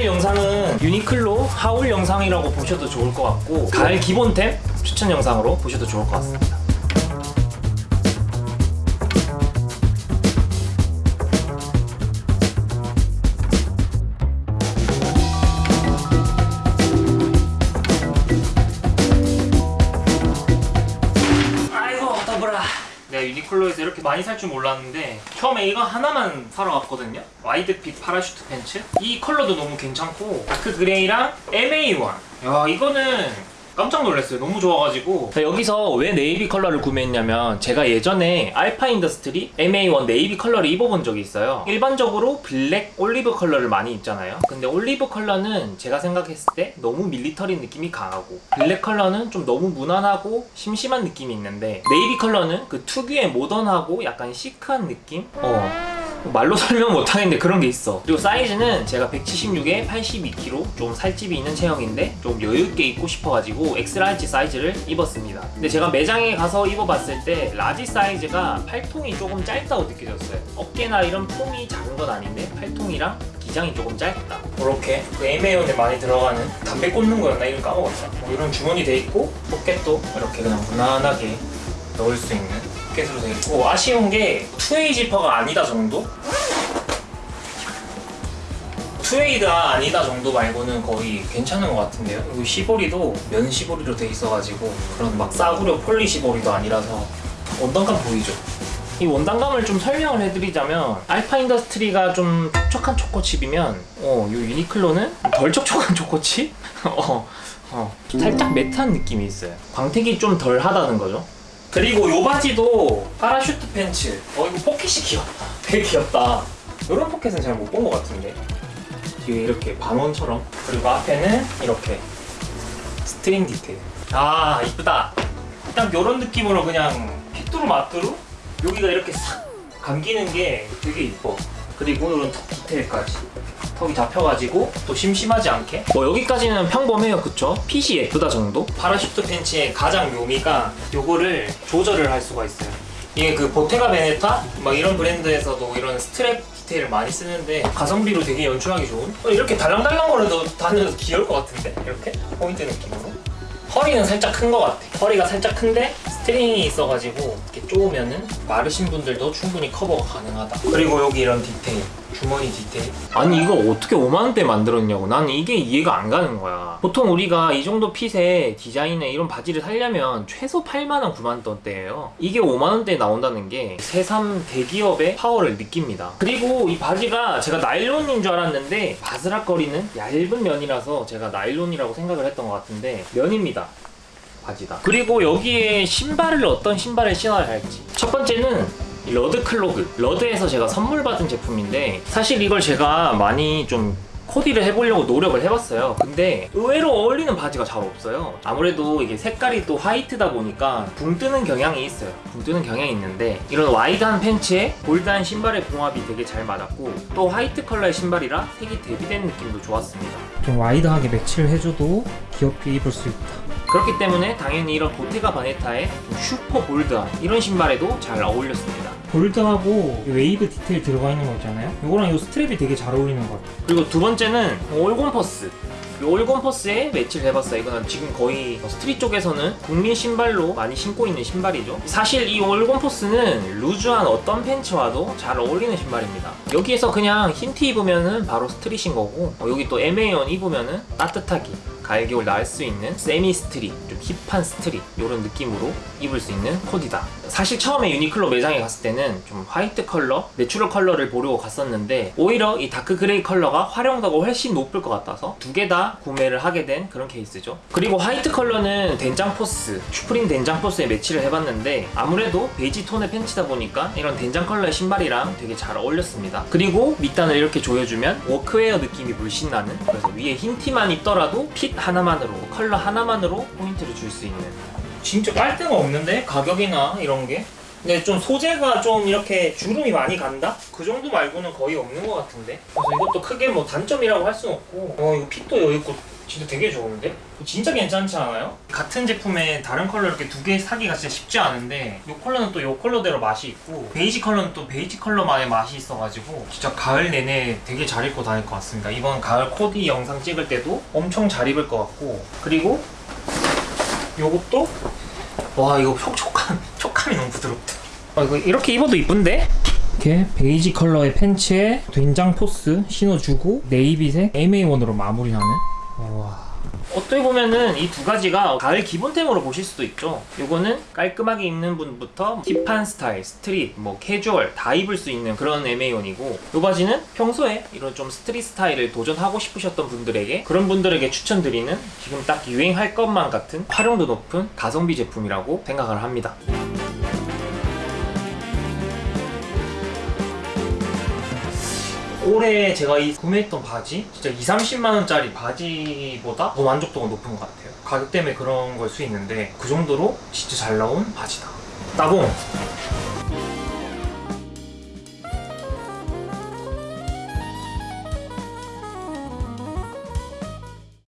오늘 영상은 유니클로 haul 영상이라고 보셔도 좋을 것 같고 가을 기본템 추천 영상으로 보셔도 좋을 것 같습니다 내가 유니클로에서 이렇게 많이 살 줄 몰랐는데 처음에 이거 하나만 사러 갔거든요. wide fit parachute 팬츠? 이 컬러도 너무 괜찮고 dark gray랑 MA1 야 이거는 깜짝 놀랐어요. 너무 좋아가지고. 자, 여기서 왜 네이비 컬러를 구매했냐면 제가 예전에 알파 인더스트리 MA1 navy 컬러를 입어본 적이 있어요. 일반적으로 black 올리브 컬러를 많이 입잖아요. 근데 올리브 컬러는 제가 생각했을 때 너무 military 느낌이 강하고 black 컬러는 좀 너무 무난하고 심심한 느낌이 있는데 네이비 컬러는 그 특유의 모던하고 약간 시크한 느낌? 어 말로 설명 못하겠는데 그런 게 있어. 그리고 사이즈는 제가 176에 82kg 좀 살집이 있는 체형인데 좀 여유있게 입고 싶어가지고 X large 사이즈를 입었습니다. 근데 제가 매장에 가서 입어봤을 때 large 사이즈가 팔통이 조금 짧다고 느껴졌어요. 어깨나 이런 품이 작은 건 아닌데 팔통이랑 기장이 조금 짧다. 이렇게 그 애매연에 많이 들어가는 담배 꽂는 거였나? 이걸 까먹었어. 뭐 이런 주머니 돼 있고 포켓도 이렇게 그냥 무난하게 넣을 수 있는 돼 있고 아쉬운 게 two-way 지퍼가 아니다 정도? two-way가 아니다 정도 말고는 거의 괜찮은 것 같은데요 그리고 시보리도 면 시보리로 돼 있어가지고 그런 막 싸구려 poly 시보리도 아니라서 원단감 보이죠? 이 원단감을 좀 설명을 해드리자면 알파 인더스트리가 좀 촉촉한 초코칩이면 어, 이 유니클로는 덜 촉촉한 초코칩? 어, 어, 살짝 matte한 느낌이 있어요 광택이 좀 덜 하다는 거죠 그리고 요 바지도 parachute 팬츠. 어 이거 포켓이 귀엽다. 되게 귀엽다. 이런 포켓은 잘 못 본 것 같은데. 뒤에 이렇게 반원처럼. 그리고 앞에는 이렇게 string 디테일. 아 이쁘다. 딱 이런 느낌으로 그냥 휘뚜루 마뚜루? 여기가 이렇게 싹 감기는 게 되게 이뻐. 그리고 이런 tuck 디테일까지 tuck이 잡혀가지고 또 심심하지 않게? 뭐 여기까지는 평범해요 그쵸? 핏이 예쁘다 정도? parachute 팬츠의 가장 묘미가 요거를 조절을 할 수가 있어요. 이게 그 보테가 베네타? 막 이런 브랜드에서도 이런 스트랩 디테일을 많이 쓰는데 가성비로 되게 연출하기 좋은? 어, 이렇게 달랑달랑 거려도 다녀서 귀여울 것 같은데? 이렇게? 포인트 느낌으로? 허리는 살짝 큰 것 같아. 허리가 살짝 큰데 string이 있어가지고 이렇게 쪼으면은 마르신 분들도 충분히 커버가 가능하다. 그리고 여기 이런 디테일 주머니 디테일. 아니 이거 어떻게 5만원대 만들었냐고. 나는 이게 이해가 안 가는 거야. 보통 우리가 이 정도 핏의 디자인의 이런 바지를 살려면 최소 8만원 9만원대예요. 이게 5만원대에 나온다는 게 새삼 대기업의 파워를 느낍니다. 그리고 이 바지가 제가 나일론인 줄 알았는데 바스락거리는 얇은 면이라서 제가 나일론이라고 생각을 했던 것 같은데 면입니다 바지다. 그리고 여기에 신발을 어떤 신발을 신어야 할지. 첫 번째는 이 러드 clog. 러드에서 제가 선물 받은 제품인데 사실 이걸 제가 많이 좀 코디를 해보려고 노력을 해봤어요. 근데 의외로 어울리는 바지가 잘 없어요. 아무래도 이게 색깔이 또 white다 보니까 붕 뜨는 경향이 있어요. 붕 뜨는 경향이 있는데 이런 wide한 팬츠에 bold한 신발의 궁합이 되게 잘 맞았고 또 white 컬러의 신발이라 색이 대비된 느낌도 좋았습니다. 좀 wide하게 매치를 해줘도 귀엽게 입을 수 있다. 그렇기 때문에 당연히 이런 보테가 바네타의 좀 super bold한 이런 신발에도 잘 어울렸습니다. bold하고 웨이브 디테일 들어가 있는 거 있잖아요. 이거랑 이 strap이 되게 잘 어울리는 것 같아요. 그리고 두 번째는 올검 포스. 이 올검 포스에 매치를 해봤어요. 이거는 지금 거의 street 쪽에서는 국민 신발로 많이 신고 있는 신발이죠. 사실 이 올검 포스는 loose한 어떤 팬츠와도 잘 어울리는 신발입니다. 여기에서 그냥 흰 티 입으면 은 바로 street인 거고 어, 여기 또 MA1 입으면 은 따뜻하게 가을 겨울 날 수 있는 semi street 좀 힙한 street 이런 느낌으로 입을 수 있는 코디다. 사실 처음에 유니클로 매장에 갔을 때는 좀 화이트 컬러, 내추럴 컬러를 보려고 갔었는데 오히려 이 dark gray 컬러가 활용도가 훨씬 높을 것 같아서 두 개 다 구매를 하게 된 그런 케이스죠. 그리고 화이트 컬러는 된장 포스, 슈프림 된장 포스에 매치를 해봤는데 아무래도 베이지 톤의 팬츠다 보니까 이런 된장 컬러의 신발이랑 되게 잘 어울렸습니다. 그리고 밑단을 이렇게 조여주면 워크웨어 느낌이 물씬 나는 그래서 위에 흰 티만 입더라도 fit 하나만으로 컬러 하나만으로 포인트를 줄 수 있는. 진짜 깔 데가 없는데? 가격이나 이런 게? 근데 좀 소재가 좀 이렇게 주름이 많이 간다? 그 정도 말고는 거의 없는 것 같은데? 그래서 이것도 크게 뭐 단점이라고 할 수는 없고. 어 이거 fit도 여기 있고 진짜 되게 좋은데? 진짜 괜찮지 않아요? 같은 제품에 다른 컬러 이렇게 두 개 사기가 진짜 쉽지 않은데 이 컬러는 또 이 컬러대로 맛이 있고 베이지 컬러는 또 베이지 컬러만의 맛이 있어가지고 진짜 가을 내내 되게 잘 입고 다닐 것 같습니다 이번 가을 코디 영상 찍을 때도 엄청 잘 입을 것 같고 그리고 요것도 와 이거 촉, 촉감, 촉감이 너무 부드럽다 아 이거 이렇게 입어도 이쁜데? 이렇게 베이지 컬러의 팬츠에 된장 포스 신어주고 네이비색 MA1으로 마무리하는 와 어떻게 보면은 이 두 가지가 가을 기본템으로 보실 수도 있죠. 요거는 깔끔하게 입는 분부터 힙한 스타일, street, 뭐 캐주얼 다 입을 수 있는 그런 MA1이고 요 바지는 평소에 이런 좀 street 스타일을 도전하고 싶으셨던 분들에게 그런 분들에게 추천드리는 지금 딱 유행할 것만 같은 활용도 높은 가성비 제품이라고 생각을 합니다. 올해 제가 이 구매했던 바지 진짜 2, 30만 원짜리 바지보다 더 만족도가 높은 것 같아요. 가격 때문에 그런 걸 수 있는데 그 정도로 진짜 잘 나온 바지다. 따봉